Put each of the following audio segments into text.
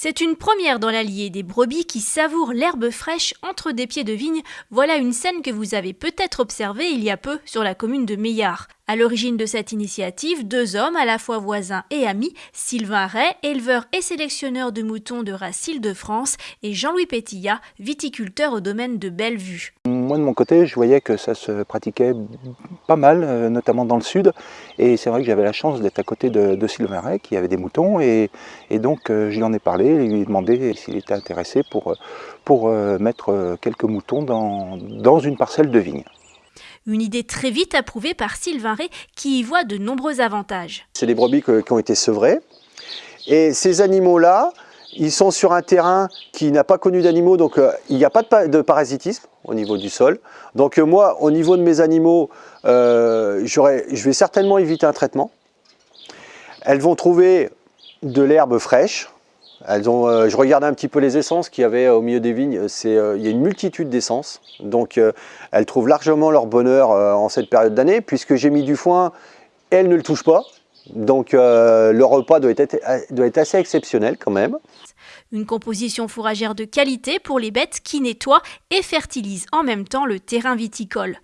C'est une première dans l'Allier, des brebis qui savourent l'herbe fraîche entre des pieds de vigne. Voilà une scène que vous avez peut-être observée il y a peu sur la commune de Meillard. À l'origine de cette initiative, deux hommes à la fois voisins et amis, Sylvain Ray, éleveur et sélectionneur de moutons de race Île-de-France, et Jean-Louis Pétillat, viticulteur au domaine de Bellevue. Moi de mon côté, je voyais que ça se pratiquait pas mal, euh, notamment dans le sud, et c'est vrai que j'avais la chance d'être à côté de, Sylvain Ray, qui avait des moutons, et, donc euh, je lui en ai parlé, et lui ai demandé s'il était intéressé pour, pour euh, mettre quelques moutons dans, dans une parcelle de vigne. Une idée très vite approuvée par Sylvain Ray qui y voit de nombreux avantages. C'est des brebis qui ont été sevrées. Et ces animaux-là, ils sont sur un terrain qui n'a pas connu d'animaux, donc euh, il n'y a pas de, parasitisme au niveau du sol. Donc euh, moi, au niveau de mes animaux, euh, je vais certainement éviter un traitement. Elles vont trouver de l'herbe fraîche, elles ont, euh, je regardais un petit peu les essences qu'il y avait au milieu des vignes. Euh, il y a une multitude d'essences. Donc euh, elles trouvent largement leur bonheur en cette période d'année. Puisque j'ai mis du foin, elles ne le touchent pas. Donc le repas doit être assez exceptionnel quand même. Une composition fourragère de qualité pour les bêtes qui nettoient et fertilisent en même temps le terrain viticole.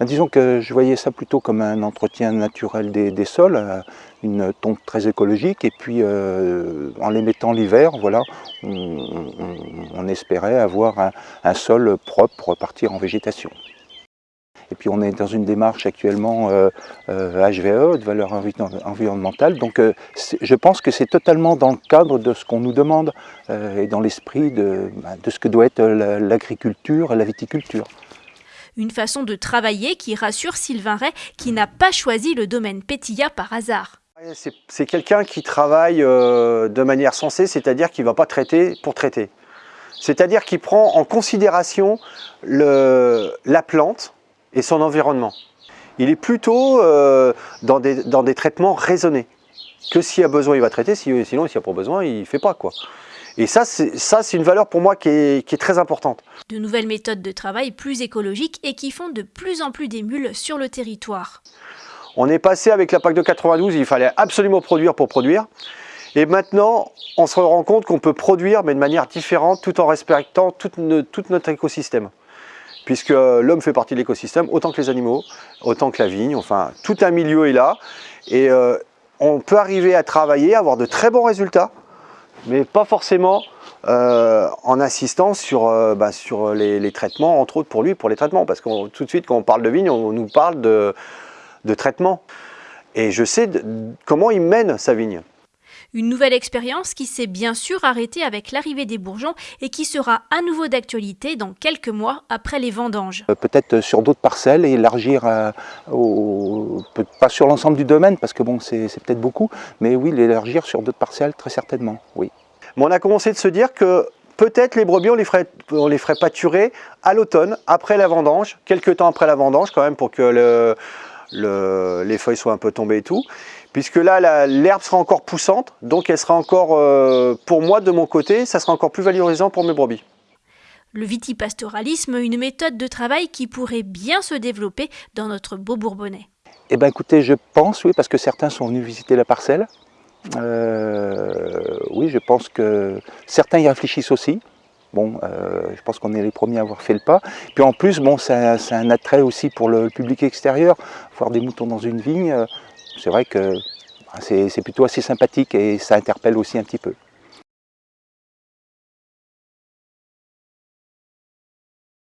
Disons que je voyais ça plutôt comme un entretien naturel des, sols, euh, une tonte très écologique, et puis euh, en les mettant l'hiver, voilà, on, espérait avoir un, sol propre pour repartir en végétation. Et puis on est dans une démarche actuellement HVE, euh, de valeur environnementale, donc je pense que c'est totalement dans le cadre de ce qu'on nous demande et dans l'esprit de, ben, de, ce que doit être l'agriculture et la viticulture. Une façon de travailler qui rassure Sylvain Ray, qui n'a pas choisi le domaine Pétilla par hasard. C'est quelqu'un qui travaille euh, de manière sensée, c'est-à-dire qu'il ne va pas traiter pour traiter. C'est-à-dire qu'il prend en considération la plante et son environnement. Il est plutôt euh, dans, des, traitements raisonnés. Que s'il y a besoin, il va traiter, sinon s'il n'y a pas besoin, il ne fait pas. quoi. Et ça, c'est une valeur pour moi qui est, très importante. De nouvelles méthodes de travail plus écologiques et qui font de plus en plus d'émules sur le territoire. On est passé avec la PAC de 92, il fallait absolument produire pour produire. Et maintenant, on se rend compte qu'on peut produire, mais de manière différente, tout en respectant tout, notre écosystème. Puisque l'homme fait partie de l'écosystème, autant que les animaux, autant que la vigne, enfin, tout un milieu est là. Et euh, on peut arriver à travailler, avoir de très bons résultats, mais pas forcément euh, en insistant sur, euh, bah, les, traitements, entre autres pour lui, pour les traitements, parce que tout de suite, quand on parle de vigne, on nous parle de, de traitement. Et je sais comment il mène sa vigne. Une nouvelle expérience qui s'est bien sûr arrêtée avec l'arrivée des bourgeons et qui sera à nouveau d'actualité dans quelques mois après les vendanges. Euh, peut-être sur d'autres parcelles et élargir, au, pas sur l'ensemble du domaine parce que bon c'est peut-être beaucoup, mais oui l'élargir sur d'autres parcelles très certainement, oui on a commencé de se dire que peut-être les brebis, on les ferait, on les ferait pâturer à l'automne, après la vendange, quelques temps après la vendange quand même, pour que les feuilles soient un peu tombées et tout. Puisque là, l'herbe sera encore poussante, donc elle sera encore, euh, pour moi, de mon côté, ça sera encore plus valorisant pour mes brebis. Le vitipastoralisme, une méthode de travail qui pourrait bien se développer dans notre beau Bourbonnais. Eh bien écoutez, je pense, oui, parce que certains sont venus visiter la parcelle, euh, oui, je pense que certains y réfléchissent aussi. Bon, euh, je pense qu'on est les premiers à avoir fait le pas. Puis en plus, bon, c'est un, attrait aussi pour le public extérieur. Voir des moutons dans une vigne, c'est vrai que bah, c'est plutôt assez sympathique et ça interpelle aussi un petit peu.